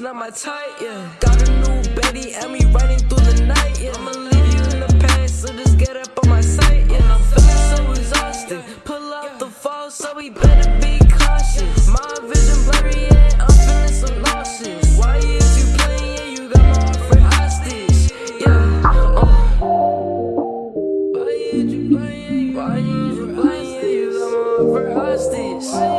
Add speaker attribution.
Speaker 1: Not my type. yeah. Got a new Betty, and we riding through the night, yeah. I'ma leave you in the past, so just get up on my sight, yeah. I'm feeling so exhausted. Pull out the fall, so we better be cautious. My vision blurry, yeah. I'm feeling so nauseous. Why is you playing? Yeah, you got my heart for hostage, yeah. Uh. Why is you playing? Why is you playing? Yeah, you got my heart hostage.